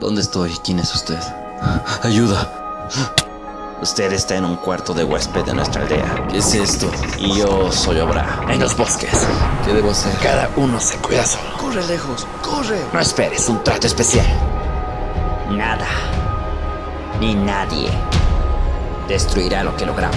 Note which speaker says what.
Speaker 1: ¿Dónde estoy? ¿Quién es usted? ¡Ayuda!
Speaker 2: Usted está en un cuarto de huésped de nuestra aldea.
Speaker 1: ¿Qué es esto?
Speaker 2: Y yo soy Obra.
Speaker 3: En los bosques,
Speaker 1: ¿Qué debo hacer?
Speaker 3: cada uno se cuida solo.
Speaker 1: ¡Corre lejos! ¡Corre!
Speaker 3: No esperes un trato especial.
Speaker 2: Nada. Ni nadie. Destruirá lo que logramos.